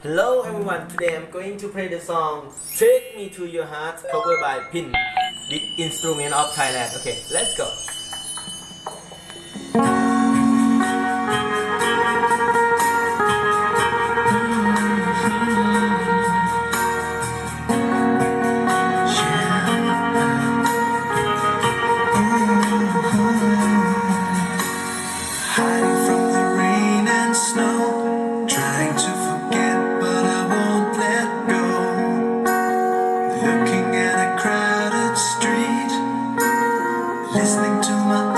Hello everyone, today I'm going to play the song Take Me To Your Heart covered by Pin, the instrument of Thailand. Okay, let's go. listening to my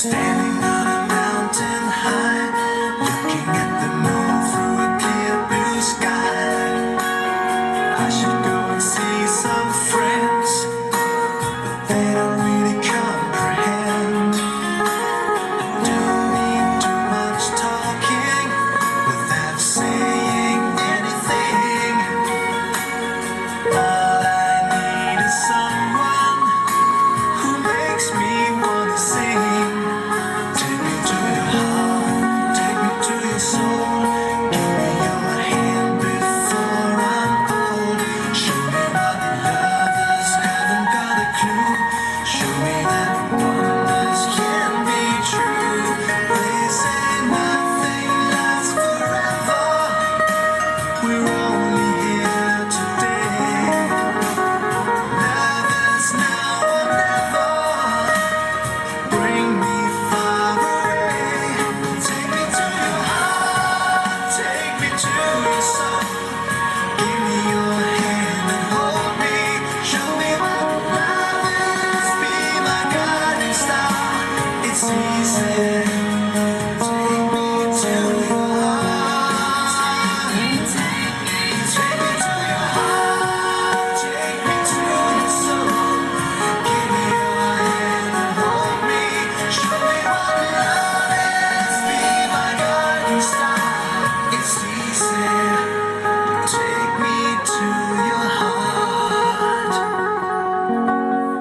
Stay. to yourself.